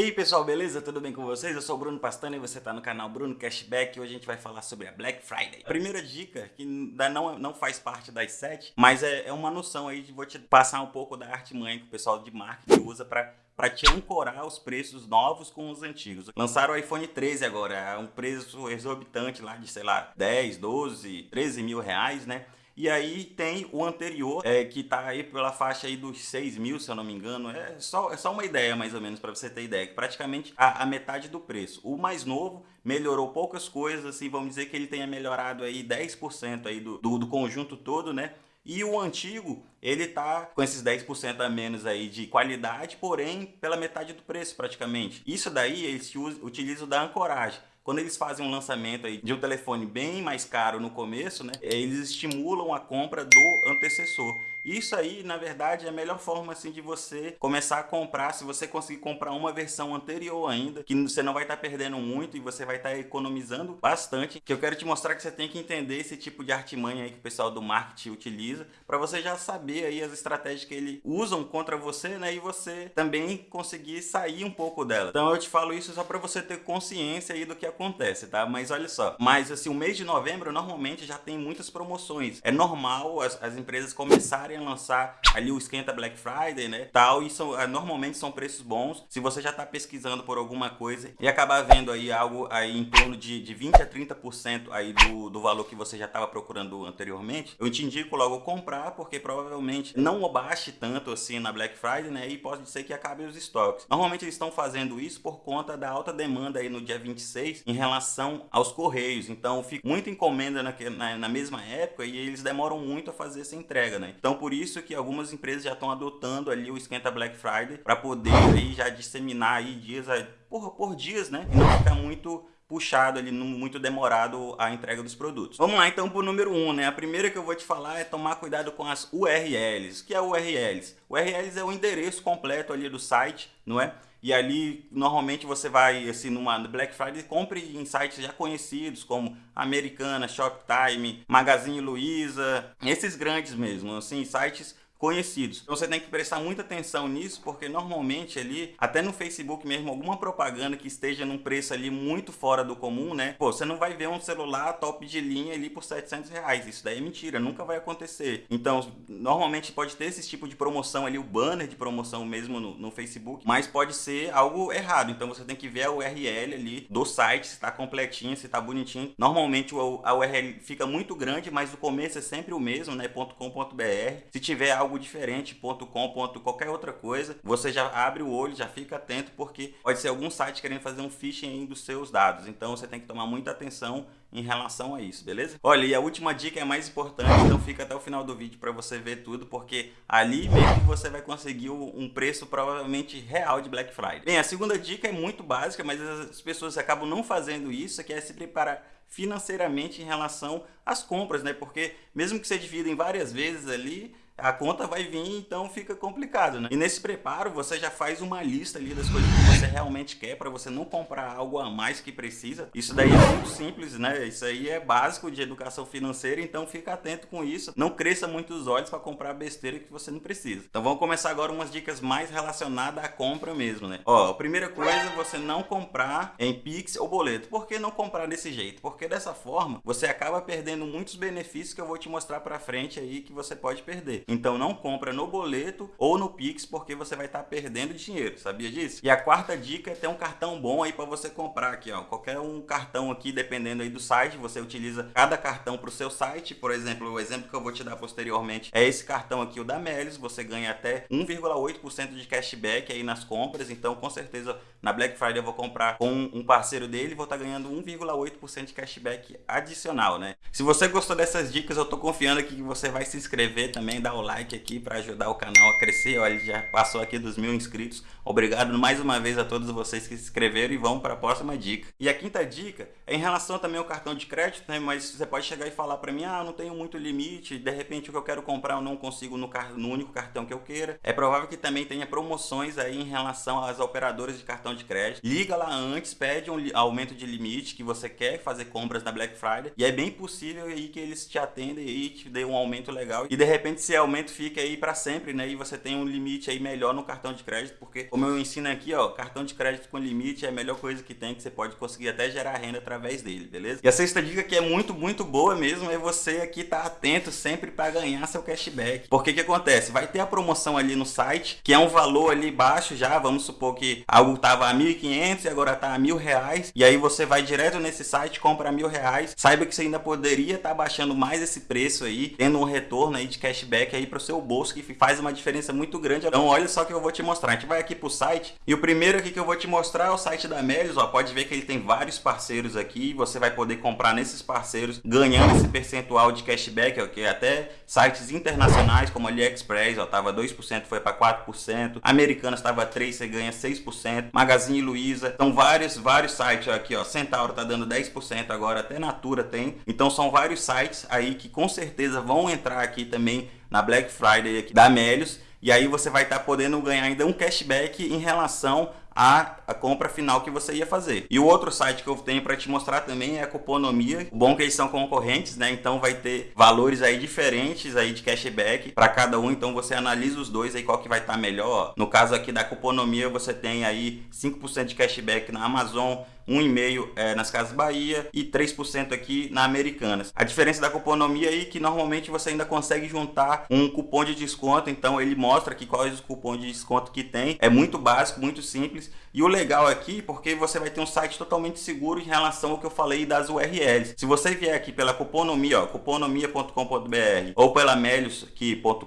E aí pessoal, beleza? Tudo bem com vocês? Eu sou o Bruno Pastana e você está no canal Bruno Cashback e hoje a gente vai falar sobre a Black Friday. A primeira dica, que não, não faz parte das sete, mas é, é uma noção aí, de vou te passar um pouco da arte mãe que o pessoal de marketing usa para para te ancorar os preços novos com os antigos. Lançaram o iPhone 13 agora, é um preço exorbitante lá de, sei lá, 10, 12, 13 mil reais, né? E aí tem o anterior, é, que está aí pela faixa aí dos 6 mil, se eu não me engano. É só, é só uma ideia, mais ou menos, para você ter ideia. Que praticamente a, a, metade do preço. O mais novo melhorou poucas coisas, assim, vamos dizer que ele tenha melhorado aí 10% aí do, do, do conjunto todo, né? E o antigo, ele tá com esses 10% a menos aí de qualidade, porém pela metade do preço praticamente. Isso daí eles utilizam da ancoragem. Quando eles fazem um lançamento aí de um telefone bem mais caro no começo, né, eles estimulam a compra do antecessor. Isso aí, na verdade, é a melhor forma assim de você começar a comprar, se você conseguir comprar uma versão anterior ainda, que você não vai estar tá perdendo muito e você vai estar tá economizando bastante. Que eu quero te mostrar que você tem que entender esse tipo de artimanha aí que o pessoal do marketing utiliza, para você já saber aí as estratégias que eles usam contra você, né, e você também conseguir sair um pouco dela. Então eu te falo isso só para você ter consciência aí do que acontece, tá? Mas olha só, mas assim, o mês de novembro normalmente já tem muitas promoções. É normal as, as empresas começarem começarem a lançar ali o esquenta Black Friday, né, tal, e são, ah, normalmente são preços bons. Se você já está pesquisando por alguma coisa e acabar vendo aí algo aí em torno de, de 20 a 30% aí do, do valor que você já estava procurando anteriormente, eu te indico logo comprar, porque provavelmente não baixe tanto assim na Black Friday, né, e pode ser que acabe os estoques. Normalmente eles estão fazendo isso por conta da alta demanda aí no dia 26 em relação aos correios, então fica muita encomenda na, na, na mesma época e eles demoram muito a fazer essa entrega, né. Então por isso que algumas empresas já estão adotando ali o esquenta Black Friday para poder aí já disseminar aí dias por, por dias, né? E não ficar muito puxado ali, muito demorado a entrega dos produtos. Vamos lá então para o número 1, um, né? A primeira que eu vou te falar é tomar cuidado com as URLs. O que é URLs? URLs é o endereço completo ali do site, não é? E ali, normalmente você vai, assim, numa Black Friday, compre em sites já conhecidos, como Americana, Shoptime, Magazine Luiza, esses grandes mesmo, assim, sites conhecidos. Então você tem que prestar muita atenção nisso, porque normalmente ali, até no Facebook mesmo, alguma propaganda que esteja num preço ali muito fora do comum, né? Pô, você não vai ver um celular top de linha ali por 700 reais. Isso daí é mentira, nunca vai acontecer. Então, normalmente pode ter esse tipo de promoção ali, o banner de promoção mesmo no, no Facebook, mas pode ser algo errado. Então você tem que ver a URL ali do site, se está completinho, se está bonitinho. Normalmente a URL fica muito grande, mas o começo é sempre o mesmo, né? .com.br. Se tiver algo algo diferente, ponto .com, ponto qualquer outra coisa, você já abre o olho, já fica atento, porque pode ser algum site querendo fazer um phishing dos seus dados. Então você tem que tomar muita atenção em relação a isso, beleza? Olha, e a última dica é mais importante, então fica até o final do vídeo para você ver tudo, porque ali mesmo você vai conseguir um preço provavelmente real de Black Friday. Bem, a segunda dica é muito básica, mas as pessoas acabam não fazendo isso, que é se preparar financeiramente em relação às compras, né? Porque mesmo que você divida em várias vezes ali, a conta vai vir, então fica complicado, né? E nesse preparo você já faz uma lista ali das coisas que você realmente quer para você não comprar algo a mais que precisa. Isso daí é muito simples, né? Isso aí é básico de educação financeira, então fica atento com isso. Não cresça muito os olhos para comprar besteira que você não precisa. Então vamos começar agora umas dicas mais relacionadas à compra mesmo, né? Ó, a primeira coisa, você não comprar em Pix ou boleto. Por que não comprar desse jeito? Porque dessa forma você acaba perdendo muitos benefícios que eu vou te mostrar para frente aí que você pode perder. Então não compra no boleto ou no Pix porque você vai estar tá perdendo dinheiro, sabia disso? E a quarta dica é ter um cartão bom aí para você comprar aqui, ó. Qualquer um cartão aqui, dependendo aí do site, você utiliza cada cartão para o seu site. Por exemplo, o exemplo que eu vou te dar posteriormente é esse cartão aqui, o da Melis. Você ganha até 1,8% de cashback aí nas compras. Então, com certeza, na Black Friday eu vou comprar com um parceiro dele vou estar tá ganhando 1,8% de cashback adicional, né? Se você gostou dessas dicas, eu tô confiando que você vai se inscrever também, dar o like aqui para ajudar o canal a crescer. Olha, já passou aqui dos mil inscritos. Obrigado mais uma vez a todos vocês que se inscreveram e vamos para a próxima dica. E a quinta dica é em relação também ao cartão de crédito, né? Mas você pode chegar e falar para mim, ah, não tenho muito limite, de repente o que eu quero comprar eu não consigo no, car no único cartão que eu queira. É provável que também tenha promoções aí em relação às operadoras de cartão de crédito. Liga lá antes, pede um aumento de limite que você quer fazer compras na Black Friday e é bem possível aí que eles te atendem e te dêem um aumento legal e de repente se aumento fique aí para sempre, né? E você tem um limite aí melhor no cartão de crédito, porque como eu ensino aqui, ó, cartão de crédito com limite é a melhor coisa que tem, que você pode conseguir até gerar renda através dele, beleza? E a sexta dica que é muito, muito boa mesmo é você aqui estar tá atento sempre para ganhar seu cashback. Porque que acontece? Vai ter a promoção ali no site, que é um valor ali baixo já, vamos supor que algo tava a 1.500 e agora tá a mil reais, e aí você vai direto nesse site, compra mil reais, saiba que você ainda poderia estar tá baixando mais esse preço aí, tendo um retorno aí de cashback aí para o seu bolso, que faz uma diferença muito grande. Então olha só que eu vou te mostrar, a gente vai aqui pro site, e o primeiro aqui que eu vou te mostrar é o site da Melios, ó, pode ver que ele tem vários parceiros aqui, você vai poder comprar nesses parceiros, ganhando esse percentual de cashback, que é até sites internacionais como AliExpress, ó, tava 2%, foi para 4%, Americanas estava 3%, você ganha 6%, Magazine Luiza, então vários, vários sites aqui, ó, Centauro tá dando 10% agora, até Natura tem, então são vários sites aí que com certeza vão entrar aqui também na Black Friday aqui da Melios, e aí você vai estar tá podendo ganhar ainda um cashback em relação a, a, compra final que você ia fazer. E o outro site que eu tenho para te mostrar também é a Cuponomia. O bom é que eles são concorrentes, né? Então vai ter valores aí diferentes aí de cashback para cada um. Então você analisa os dois aí qual que vai estar tá melhor. No caso aqui da Cuponomia você tem aí 5% de cashback na Amazon, 1,5% é, nas Casas Bahia e 3% aqui na Americanas. A diferença da cuponomia aí é que normalmente você ainda consegue juntar um cupom de desconto, então ele mostra aqui quais os cupons de desconto que tem. É muito básico, muito simples. E o legal aqui, porque você vai ter um site totalmente seguro em relação ao que eu falei das URLs. Se você vier aqui pela cuponomia, ó, cuponomia.com.br ou pela melios.com.br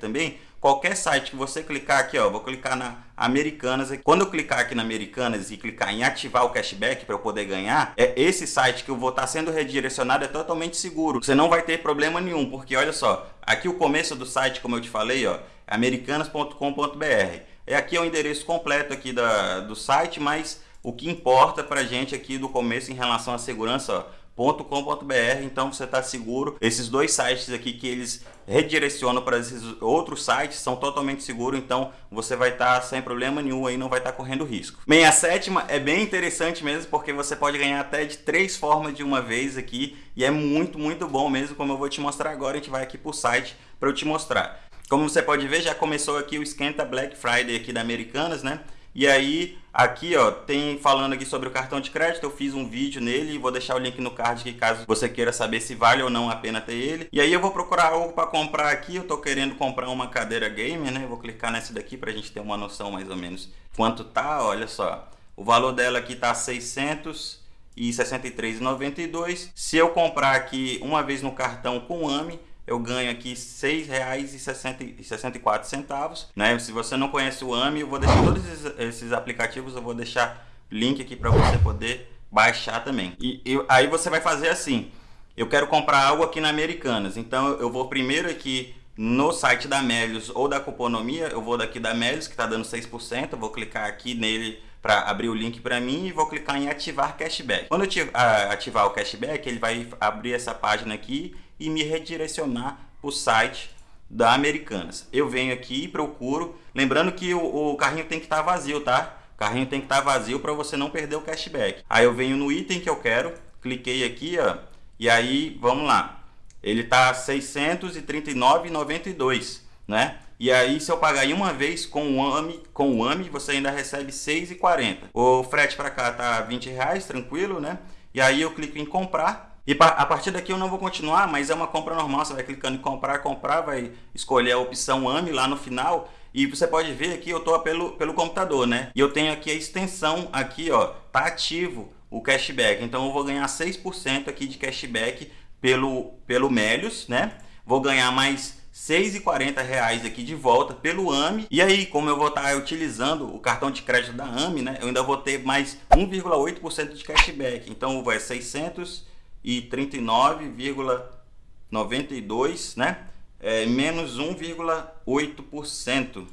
também, qualquer site que você clicar aqui, ó, vou clicar na Americanas. Quando eu clicar aqui na Americanas e clicar em ativar o cashback para eu poder ganhar, é esse site que eu vou estar tá sendo redirecionado é totalmente seguro. Você não vai ter problema nenhum, porque olha só, aqui o começo do site, como eu te falei, ó, americanas.com.br. É aqui é o endereço completo aqui da, do site, mas o que importa para gente aqui do começo em relação à segurança, .com.br, então você está seguro. Esses dois sites aqui que eles redirecionam para esses outros sites são totalmente seguros, então você vai estar tá sem problema nenhum aí, não vai estar tá correndo risco. Bem, a sétima é bem interessante mesmo, porque você pode ganhar até de três formas de uma vez aqui, e é muito, muito bom mesmo, como eu vou te mostrar agora, a gente vai aqui para o site para eu te mostrar. Como você pode ver, já começou aqui o esquenta Black Friday aqui da Americanas, né? E aí, aqui ó, tem falando aqui sobre o cartão de crédito, eu fiz um vídeo nele e vou deixar o link no card aqui caso você queira saber se vale ou não a pena ter ele. E aí eu vou procurar algo para comprar aqui, eu tô querendo comprar uma cadeira gamer, né? vou clicar nessa daqui pra gente ter uma noção mais ou menos quanto tá, olha só. O valor dela aqui tá 600 e 63,92. Se eu comprar aqui uma vez no cartão com AMI, eu ganho aqui R$ 6,64, né? Se você não conhece o AMI, eu vou deixar todos esses aplicativos, eu vou deixar link aqui para você poder baixar também. E, e, aí você vai fazer assim, eu quero comprar algo aqui na Americanas, então eu vou primeiro aqui no site da Melios ou da Cuponomia, eu vou daqui da Melios que está dando 6%, eu vou clicar aqui nele para abrir o link para mim e vou clicar em ativar cashback. Quando eu ativar o cashback, ele vai abrir essa página aqui e me redirecionar para o site da Americanas. Eu venho aqui e procuro, lembrando que o, o carrinho tem que estar tá vazio, tá? O carrinho tem que estar tá vazio para você não perder o cashback. Aí eu venho no item que eu quero, cliquei aqui, ó, e aí vamos lá. Ele tá 639,92, né? E aí, se eu pagar em uma vez com o AMI, com o AMI você ainda recebe 6,40. O frete para cá tá 20 reais, tranquilo, né? E aí eu clico em comprar e a partir daqui eu não vou continuar, mas é uma compra normal. Você vai clicando em comprar, comprar, vai escolher a opção AME lá no final. E você pode ver aqui, eu estou pelo, pelo computador, né? E eu tenho aqui a extensão aqui, ó, tá ativo o cashback. Então eu vou ganhar 6% aqui de cashback pelo, pelo Melios, né? Vou ganhar mais 6,40 reais aqui de volta pelo AME. E aí, como eu vou estar utilizando o cartão de crédito da AME, né? Eu ainda vou ter mais 1,8% de cashback. Então vai 600 e 39,92, né? É, menos 1,8%.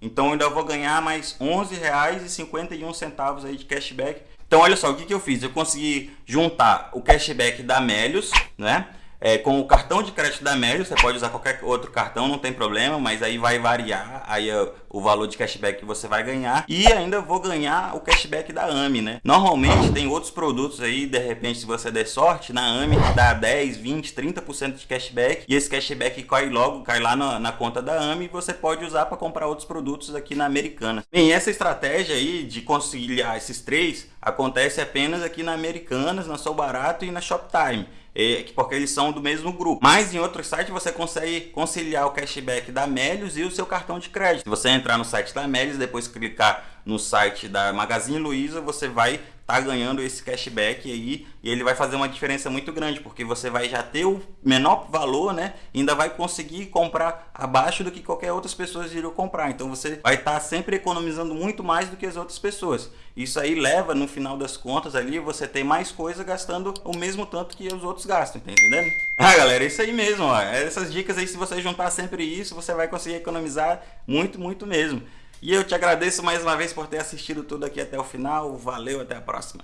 Então eu ainda vou ganhar mais R$ 11,51 aí de cashback. Então olha só, o que, que eu fiz? Eu consegui juntar o cashback da Melios, né? É, com o cartão de crédito da Melios, você pode usar qualquer outro cartão, não tem problema, mas aí vai variar aí o valor de cashback que você vai ganhar e ainda vou ganhar o cashback da AMI, né? Normalmente tem outros produtos aí, de repente se você der sorte, na AMI dá 10, 20, 30% de cashback e esse cashback cai logo, cai lá na, na conta da AMI e você pode usar para comprar outros produtos aqui na Americana. Bem, essa estratégia aí de conciliar esses três acontece apenas aqui na Americanas, na Sou Barato e na Shoptime é, porque eles são do mesmo grupo. Mas em outros sites você consegue conciliar o cashback da Melios e o seu cartão de crédito. Se você entrar no site da Melios, depois clicar no site da Magazine Luiza, você vai tá ganhando esse cashback aí e ele vai fazer uma diferença muito grande, porque você vai já ter o menor valor, né? E ainda vai conseguir comprar abaixo do que qualquer outras pessoas iriam comprar. Então você vai estar tá sempre economizando muito mais do que as outras pessoas. Isso aí leva, no final das contas ali, você ter mais coisa gastando o mesmo tanto que os outros gastam, tá entendendo? Ah, galera, é isso aí mesmo, ó. Essas dicas aí, se você juntar sempre isso, você vai conseguir economizar muito, muito mesmo. E eu te agradeço mais uma vez por ter assistido tudo aqui até o final. Valeu, até a próxima.